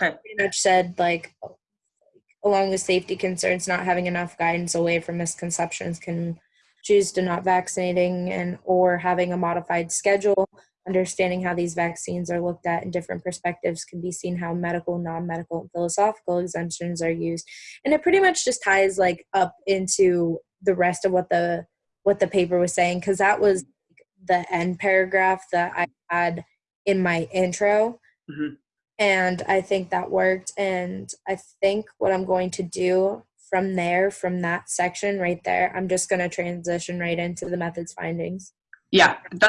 Okay. pretty much said like along with safety concerns not having enough guidance away from misconceptions can choose to not vaccinating and or having a modified schedule understanding how these vaccines are looked at in different perspectives can be seen how medical non-medical and philosophical exemptions are used and it pretty much just ties like up into the rest of what the what the paper was saying because that was the end paragraph that i had in my intro Mhm. And I think that worked. And I think what I'm going to do from there, from that section right there, I'm just going to transition right into the methods findings. Yeah, that